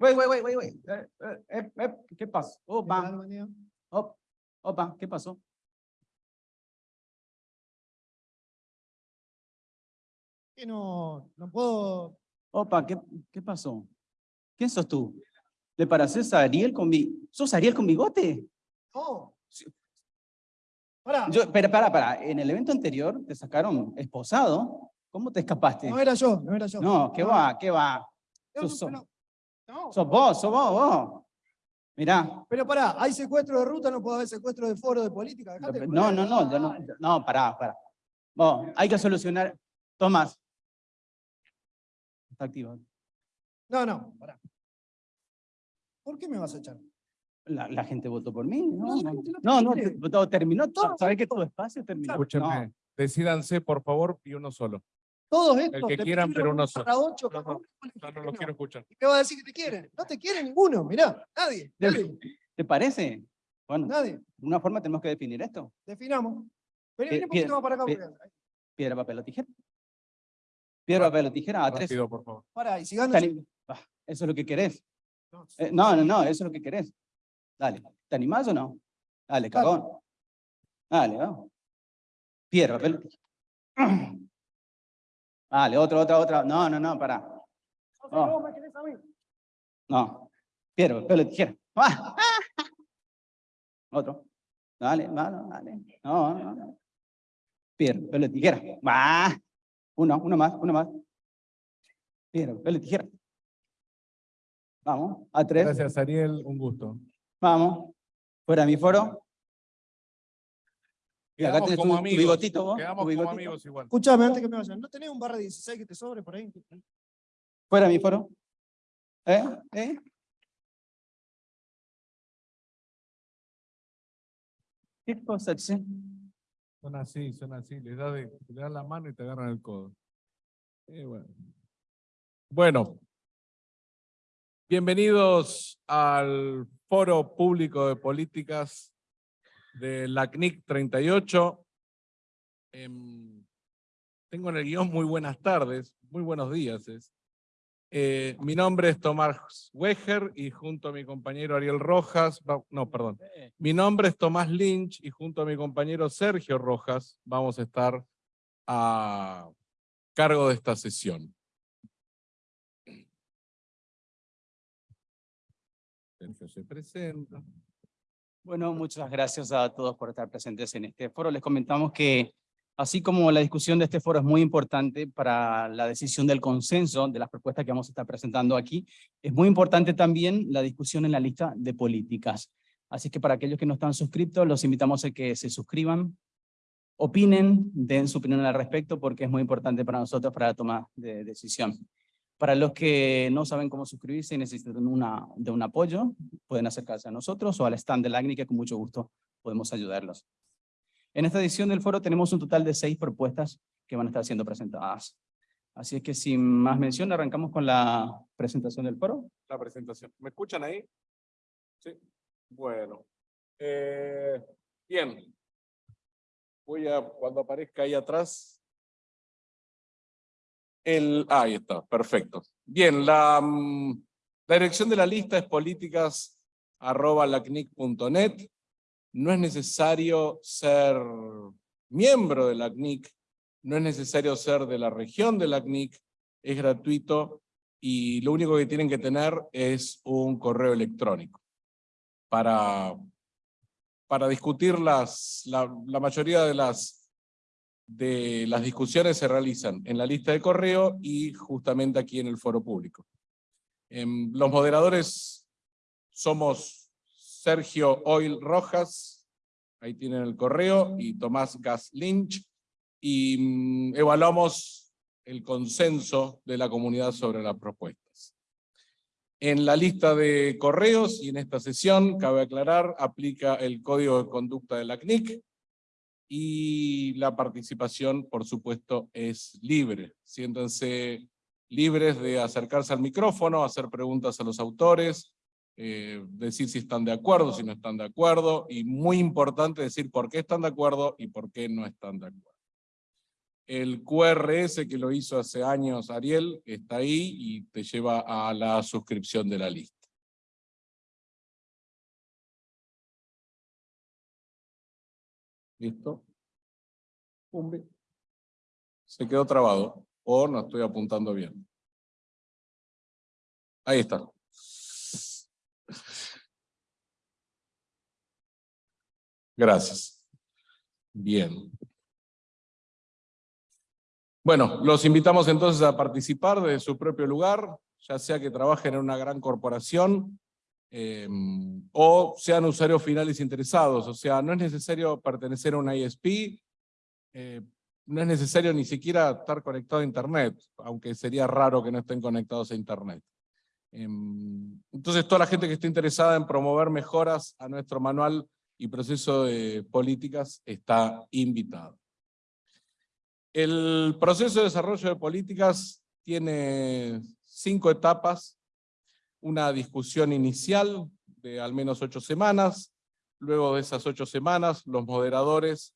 Wait, wait, wait, wait, wait. Eh, eh, eh, eh, ¿Qué pasó? ¿Qué Opa, tal, María? op- opa, ¿qué pasó? Que no, no puedo. Opa, ¿qué, qué pasó? ¿Quién sos tú? ¿Le pareces a Ariel con mi... ¿Sos Ariel con bigote? No. Sí. Pará, Yo, pero para, para, en el evento anterior te sacaron esposado. ¿Cómo te escapaste? no era yo, no era yo. No, ¿qué va? ¿Qué va? No, pero- no, Sos vos, sos vos, vos. Mirá. pero pará, hay secuestro de ruta, no puede haber secuestro de foro de política. dejate No, no, no, no, no, pará, pará. Vos, hay que solucionar. Tomás. Está activo. No, no, pará. ¿Por qué me vas a echar? La, la gente votó por mí. No, No, no, todo terminó. Todo ¿Sabes que tu espacio terminó? Escúchenme, No. decídanse por favor y uno solo. Todos estos. que te quieran, pero solo. barra ocho, No, no, No, no que lo no. quiero escuchar. ¿Y qué va a decir que te quieren? No te quiere ninguno, mirá, nadie, De- nadie, ¿Te parece? Bueno, de nadie. una forma tenemos que definir esto. Definamos. Vení, vení un poquito más para acá. pie- porque- Piedra, papel o tijera. Piedra, papel o tijera, a tres. Rápido, por favor. Pará, y si Te Ah, Eso es lo que querés. No, Eh, no, no, no, eso es lo que querés. Dale. ¿Te animás o no? Dale, Dale. cagón. Dale, vamos. Piedra, papel. o tijera. Dale, otra, otra, otra. No, no, no, pará. José, Oh. No. Piedra, papel o tijera. Otro. Dale, dale, dale. No, no, no. Piedra, papel o tijera. Uno, uno más, uno más. Piedra, papel o tijera. Vamos, a tres. Gracias, Ariel. Un gusto. Vamos. Fuera mi foro. Y acá Quedamos tenés tu- como tu amigos. bigotito vos, tu Quedamos como amigos igual. Escuchame, antes que me vayan, ¿no tenés un barra 16 que te sobre por ahí? Fuera mi foro. ¿Eh? ¿Eh? ¿Qué cosa, che? Son así, son así. Les das, de- le das la mano y te agarran el codo. Eh, bueno. Bueno. Bienvenidos al Foro Público de Políticas de la CNIC 38. Em, tengo en el guion muy buenas tardes, muy buenos días. es. Eh, mi nombre es Tomás Weger y junto a mi compañero Ariel Rojas, no, perdón. Mi nombre es Tomás Lynch y junto a mi compañero Sergio Rojas vamos a estar a cargo de esta sesión. Sergio se presenta. Bueno, muchas gracias a todos por estar presentes en este foro. Les comentamos que así como la discusión de este foro es muy importante para la decisión del consenso de las propuestas que vamos a estar presentando aquí, es muy importante también la discusión en la lista de políticas. Así que para aquellos que no están suscriptos, los invitamos a que se suscriban, opinen, den su opinión al respecto, porque es muy importante para nosotros para la toma de decisión. Para los que no saben cómo suscribirse y necesitan una, de un apoyo, pueden acercarse a nosotros o al stand de la ACNI, que con mucho gusto podemos ayudarlos. En esta edición del foro tenemos un total de seis propuestas que van a estar siendo presentadas. Así es que sin más mención, arrancamos con la presentación del foro. La presentación. ¿Me escuchan ahí? Sí. Bueno. Eh, bien. Voy a, cuando aparezca ahí atrás. Ah, ahí está, perfecto. Bien, la, mm, la dirección de la lista es políticas arroba lacnic.net. No es necesario ser miembro de la CNIC, no es necesario ser de la región de la CNIC, es gratuito y lo único que tienen que tener es un correo electrónico para, para discutir las, la, la mayoría de las, de las discusiones se realizan en la lista de correo y justamente aquí en el foro público. Em, los moderadores somos Sergio Oil Rojas, ahí tienen el correo, y Tomás Gas Lynch, y mm, evaluamos el consenso de la comunidad sobre las propuestas. En la lista de correos y en esta sesión, cabe aclarar, aplica el código de conducta de la CNIC y la participación, por supuesto, es libre. Siéntanse libres de acercarse al micrófono, hacer preguntas a los autores, eh, decir si están de acuerdo, si no están de acuerdo, y muy importante decir por qué están de acuerdo y por qué no están de acuerdo. El QRS que lo hizo hace años Ariel está ahí y te lleva a la suscripción de la lista. ¿Listo? Se quedó trabado o no estoy apuntando bien. Ahí está. Gracias. Bien. Bueno, los invitamos entonces a participar de su propio lugar, ya sea que trabajen en una gran corporación em, o sean usuarios finales interesados. O sea, no es necesario pertenecer a una ISP, eh, no es necesario ni siquiera estar conectado a Internet, aunque sería raro que no estén conectados a Internet. Em, entonces, toda la gente que esté interesada en promover mejoras a nuestro manual y proceso de políticas está invitada. El proceso de desarrollo de políticas tiene cinco etapas. Una discusión inicial de al menos ocho semanas. Luego de esas ocho semanas, los moderadores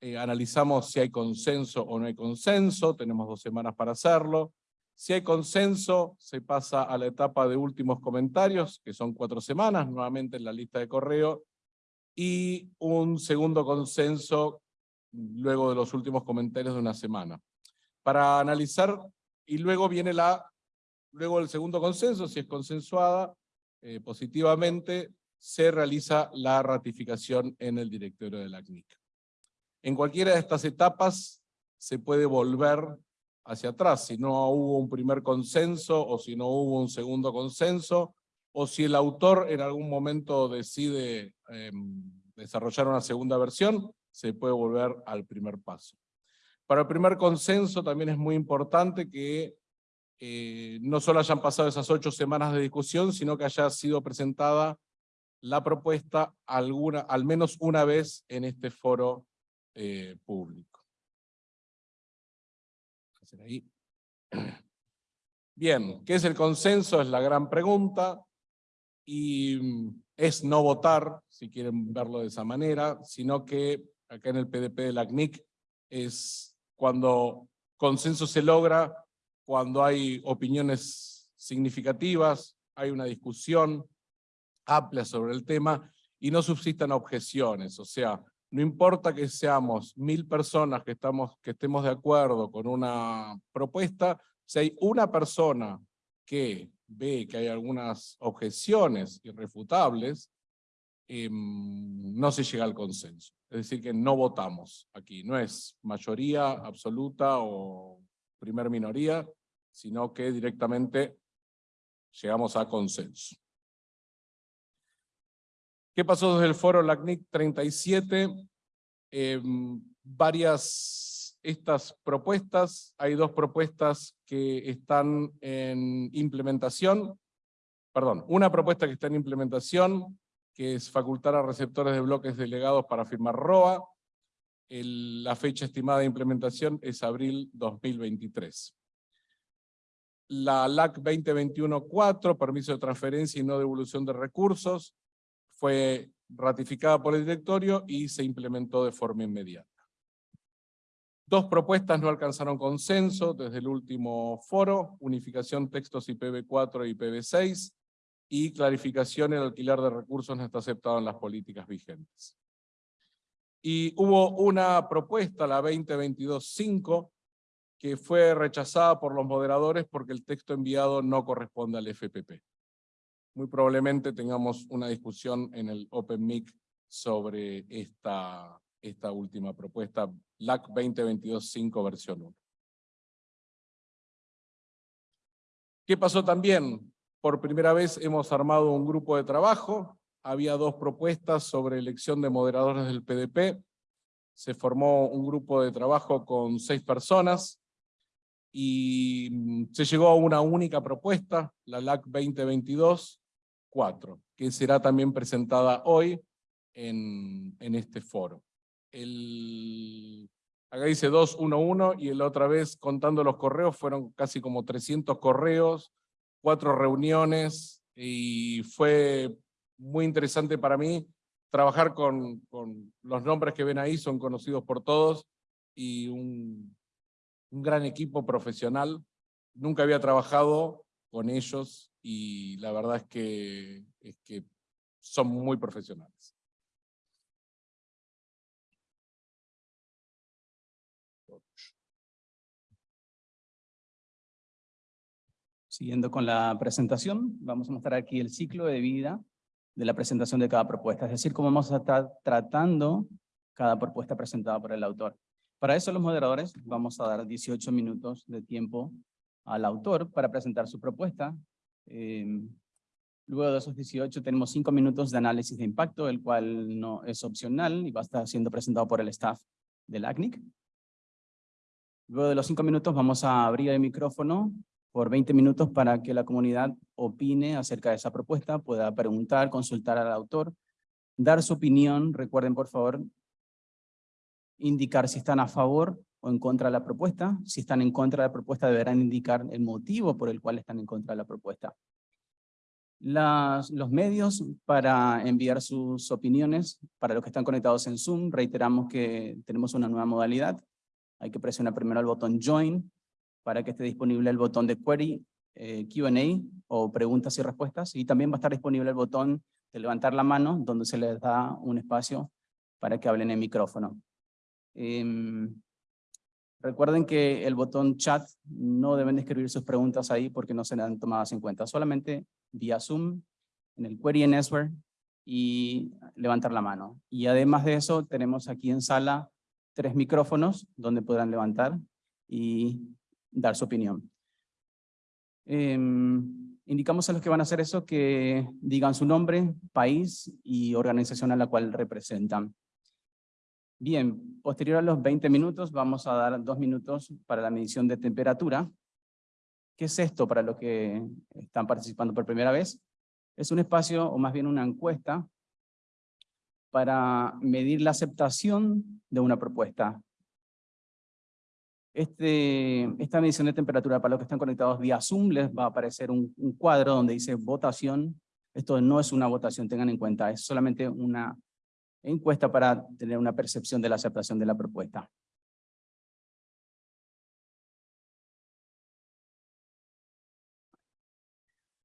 eh, analizamos si hay consenso o no hay consenso. Tenemos dos semanas para hacerlo. Si hay consenso, se pasa a la etapa de últimos comentarios, que son cuatro semanas, nuevamente en la lista de correo, y un segundo consenso luego de los últimos comentarios de una semana. Para analizar, y luego viene la, luego el segundo consenso, si es consensuada eh, positivamente, se realiza la ratificación en el directorio de la CNIC. En cualquiera de estas etapas se puede volver hacia atrás, si no hubo un primer consenso o si no hubo un segundo consenso, o si el autor en algún momento decide em, desarrollar una segunda versión, se puede volver al primer paso. Para el primer consenso también es muy importante que eh, no solo hayan pasado esas ocho semanas de discusión, sino que haya sido presentada la propuesta alguna, al menos una vez en este foro eh, público. Bien, ¿qué es el consenso? Es la gran pregunta. Y es no votar, si quieren verlo de esa manera, sino que acá en el PDP de la CNIC, es cuando consenso se logra, cuando hay opiniones significativas, hay una discusión amplia sobre el tema y no subsistan objeciones. O sea, no importa que seamos mil personas que, estamos, que estemos de acuerdo con una propuesta, si hay una persona que ve que hay algunas objeciones irrefutables, em, no se llega al consenso. Es decir, que no votamos aquí. No es mayoría absoluta o primer minoría, sino que directamente llegamos a consenso. ¿Qué pasó desde el foro LACNIC 37? Em, varias estas propuestas, hay dos propuestas que están en implementación, perdón, una propuesta que está en implementación, que es facultar a receptores de bloques delegados para firmar ROA. la fecha estimada de implementación es abril 2023. La LAC 2021-4, permiso de transferencia y no devolución de recursos, fue ratificada por el directorio y se implementó de forma inmediata. Dos propuestas no alcanzaron consenso desde el último foro, unificación textos IPv4 y IPv6, y clarificación el alquiler de recursos no está aceptado en las políticas vigentes. Y hubo una propuesta, la 2022-5, que fue rechazada por los moderadores porque el texto enviado no corresponde al FPP. Muy probablemente tengamos una discusión en el OpenMIC sobre esta, esta última propuesta, LAC 2022-5 versión 1. ¿Qué pasó también? Por primera vez hemos armado un grupo de trabajo, había dos propuestas sobre elección de moderadores del PDP, se formó un grupo de trabajo con seis personas, y mm, se llegó a una única propuesta, la LAC 2022-4, que será también presentada hoy en, en este foro. El, acá dice 211 y la otra vez contando los correos fueron casi como 300 correos, cuatro reuniones y fue muy interesante para mí trabajar con, con los nombres que ven ahí, son conocidos por todos y un, un gran equipo profesional. Nunca había trabajado con ellos y la verdad es que, son muy profesionales. Siguiendo con la presentación, vamos a mostrar aquí el ciclo de vida de la presentación de cada propuesta, es decir, cómo vamos a estar tratando cada propuesta presentada por el autor. Para eso los moderadores vamos a dar 18 minutos de tiempo al autor para presentar su propuesta. Em, luego de esos 18 tenemos 5 minutos de análisis de impacto, el cual no es opcional y va a estar siendo presentado por el staff del ACNIC. Luego de los 5 minutos vamos a abrir el micrófono por 20 minutos para que la comunidad opine acerca de esa propuesta, pueda preguntar, consultar al autor, dar su opinión. Recuerden, por favor, indicar si están a favor o en contra de la propuesta. Si están en contra de la propuesta, deberán indicar el motivo por el cual están en contra de la propuesta. Los medios para enviar sus opiniones, para los que están conectados en Zoom, reiteramos que tenemos una nueva modalidad. Hay que presionar primero el botón Join para que esté disponible el botón de Query, eh, Q&A o preguntas y respuestas. Y también va a estar disponible el botón de levantar la mano, donde se les da un espacio para que hablen en micrófono. Em, recuerden que el botón chat no deben escribir sus preguntas ahí porque no serán tomadas en cuenta. Solamente vía Zoom, en el Query en Answer y levantar la mano. Y además de eso, tenemos aquí en sala tres micrófonos donde podrán levantar y dar su opinión. Em, indicamos a los que van a hacer eso que digan su nombre, país y organización a la cual representan. Bien, posterior a los 20 minutos vamos a dar dos minutos para la medición de temperatura. ¿Qué es esto para los que están participando por primera vez? Es un espacio, o más bien una encuesta, para medir la aceptación de una propuesta. Este, esta medición de temperatura para los que están conectados vía Zoom les va a aparecer un, un, cuadro donde dice votación. Esto no es una votación, tengan en cuenta, es solamente una encuesta para tener una percepción de la aceptación de la propuesta.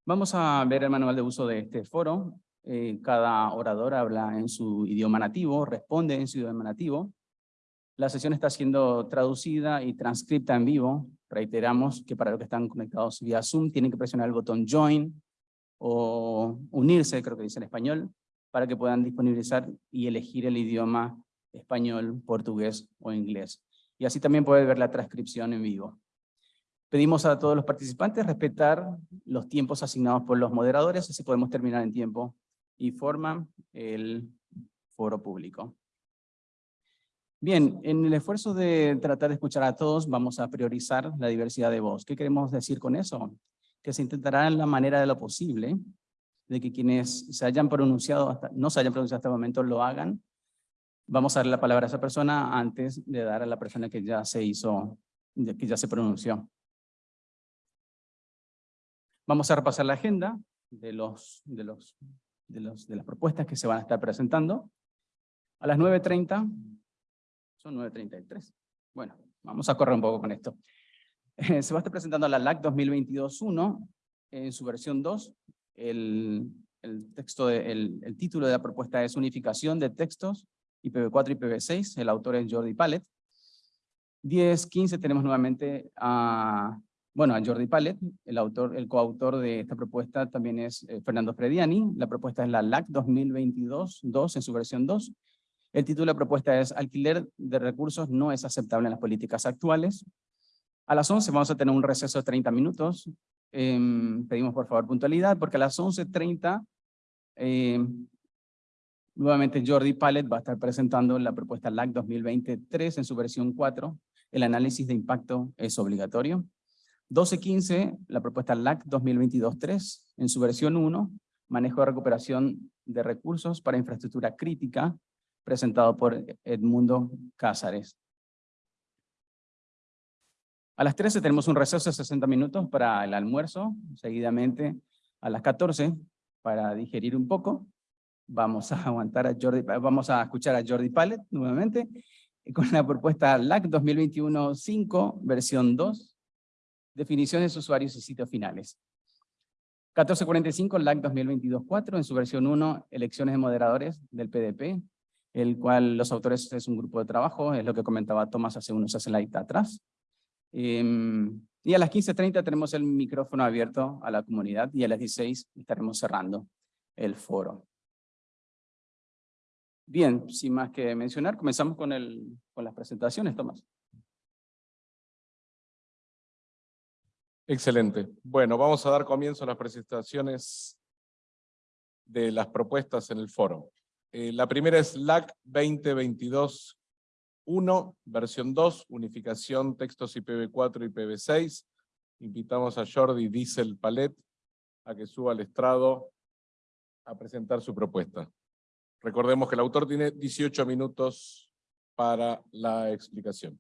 Vamos a ver el manual de uso de este foro. Eh, cada orador habla en su idioma nativo, responde en su idioma nativo. La sesión está siendo traducida y transcripta en vivo. Reiteramos que para los que están conectados vía Zoom tienen que presionar el botón Join o unirse, creo que dice en español, para que puedan disponibilizar y elegir el idioma español, portugués o inglés. Y así también puede ver la transcripción en vivo. Pedimos a todos los participantes respetar los tiempos asignados por los moderadores, así podemos terminar en tiempo y forma el foro público. Bien, en el esfuerzo de tratar de escuchar a todos, vamos a priorizar la diversidad de voz. ¿Qué queremos decir con eso? Que se intentará en la manera de lo posible de que quienes se hayan pronunciado, hasta, no se hayan pronunciado hasta el momento, lo hagan. Vamos a darle la palabra a esa persona antes de dar a la persona que ya se hizo, que ya se pronunció. Vamos a repasar la agenda de, los, de, los, de, los, de las propuestas que se van a estar presentando. A las 9.30 son 9.33. Bueno, vamos a correr un poco con esto. se va a estar presentando la LAC 2022-1 en su versión 2. El, el, texto de, el, el, título de la propuesta es Unificación de textos IPv4 y IPv6. El autor es Jordi Pallet. 10.15 tenemos nuevamente a, bueno, a Jordi Pallet. El, autor, el coautor de esta propuesta también es eh, Fernando Frediani. La propuesta es la LAC 2022-2 en su versión 2. El título de la propuesta es Alquiler de recursos no es aceptable en las políticas actuales. A las 11 vamos a tener un receso de 30 minutos. Eh, pedimos por favor puntualidad porque a las 11.30 eh, nuevamente Jordi Pallet va a estar presentando la propuesta LAC 2023 en su versión 4. El análisis de impacto es obligatorio. 12.15 la propuesta LAC 2022-3 en su versión 1. Manejo de recuperación de recursos para infraestructura crítica presentado por Edmundo Cázares. A las 13 tenemos un receso de 60 minutos para el almuerzo, seguidamente a las 14 para digerir un poco. Vamos a aguantar a Jordi, vamos a escuchar a Jordi Pallet nuevamente con la propuesta LAC 2021-5, versión 2, definiciones de usuarios y sitios finales. 1445, LAC 2022-4, en su versión 1, elecciones de moderadores del PDP, el cual los autores es un grupo de trabajo, es lo que comentaba Tomás hace unos slides atrás. Em, y a las 15.30 tenemos el micrófono abierto a la comunidad y a las 16 estaremos cerrando el foro. Bien, sin más que mencionar, comenzamos con, el, con las presentaciones, Tomás. Excelente. Bueno, vamos a dar comienzo a las presentaciones de las propuestas en el foro. Eh, la primera es LAC 2022 1, versión 2, unificación textos IPv4 y IPv6. Invitamos a Jordi Diesel Palet a que suba al estrado a presentar su propuesta. Recordemos que el autor tiene 18 minutos para la explicación.